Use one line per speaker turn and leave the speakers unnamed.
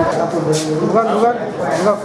Bukan,
bukan. Enggak.